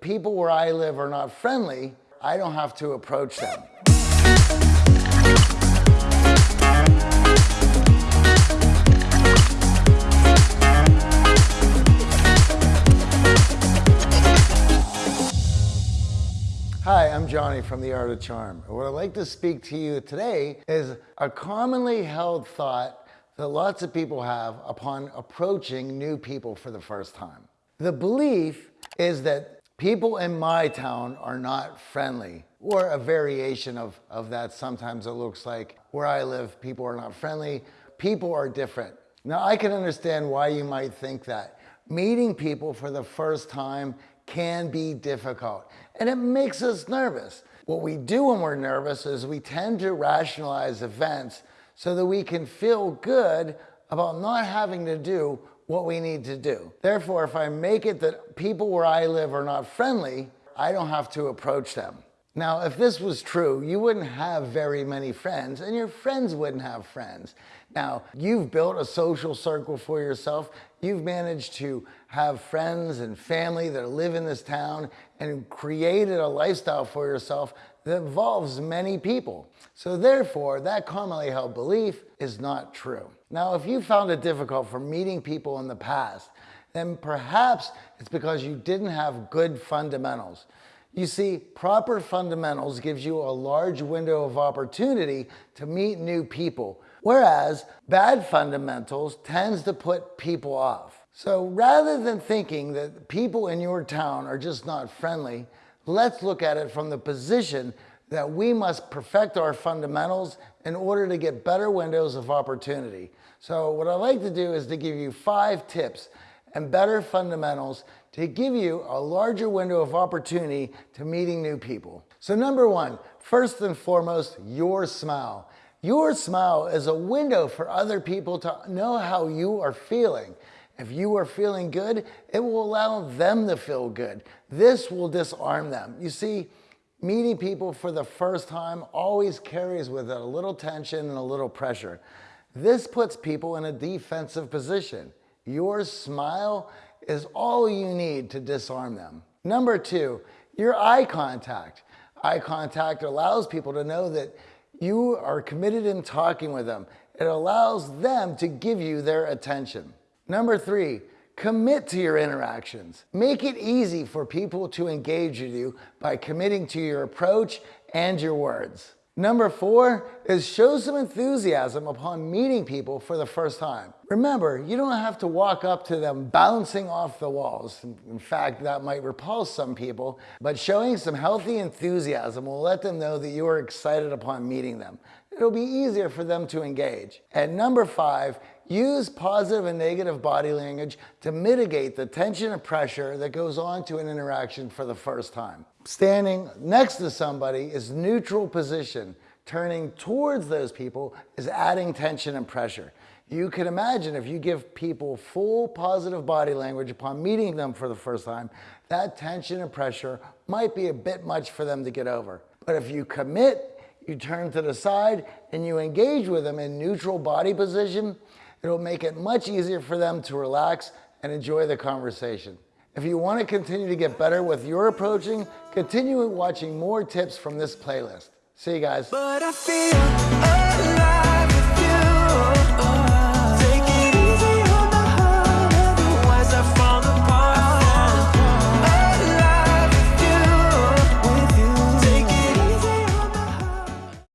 people where I live are not friendly, I don't have to approach them. Hi, I'm Johnny from The Art of Charm. What I'd like to speak to you today is a commonly held thought that lots of people have upon approaching new people for the first time. The belief is that people in my town are not friendly, or a variation of, of that. Sometimes it looks like where I live, people are not friendly, people are different. Now, I can understand why you might think that. Meeting people for the first time can be difficult and it makes us nervous. What we do when we're nervous is we tend to rationalize events so that we can feel good about not having to do what we need to do. Therefore, if I make it that people where I live are not friendly, I don't have to approach them. Now, if this was true, you wouldn't have very many friends and your friends wouldn't have friends. Now, you've built a social circle for yourself. You've managed to have friends and family that live in this town and created a lifestyle for yourself that involves many people. So therefore, that commonly held belief is not true. Now, if you found it difficult for meeting people in the past, then perhaps it's because you didn't have good fundamentals. You see, proper fundamentals gives you a large window of opportunity to meet new people, whereas bad fundamentals tends to put people off. So rather than thinking that people in your town are just not friendly, let's look at it from the position that we must perfect our fundamentals in order to get better windows of opportunity. So what I'd like to do is to give you five tips and better fundamentals to give you a larger window of opportunity to meeting new people. So number one, first and foremost, your smile. Your smile is a window for other people to know how you are feeling. If you are feeling good, it will allow them to feel good. This will disarm them. You see, meeting people for the first time always carries with it a little tension and a little pressure. This puts people in a defensive position. Your smile is all you need to disarm them. Number two, your eye contact. Eye contact allows people to know that you are committed in talking with them. It allows them to give you their attention. Number three, commit to your interactions. Make it easy for people to engage with you by committing to your approach and your words. Number four is show some enthusiasm upon meeting people for the first time. Remember, you don't have to walk up to them bouncing off the walls. In fact, that might repulse some people, but showing some healthy enthusiasm will let them know that you are excited upon meeting them. It'll be easier for them to engage. And number five, use positive and negative body language to mitigate the tension and pressure that goes on to an interaction for the first time. Standing next to somebody is neutral position. Turning towards those people is adding tension and pressure. You can imagine if you give people full positive body language upon meeting them for the first time, that tension and pressure might be a bit much for them to get over. But if you commit, you turn to the side and you engage with them in neutral body position, it'll make it much easier for them to relax and enjoy the conversation. If you want to continue to get better with your approaching, continue watching more tips from this playlist. See you guys.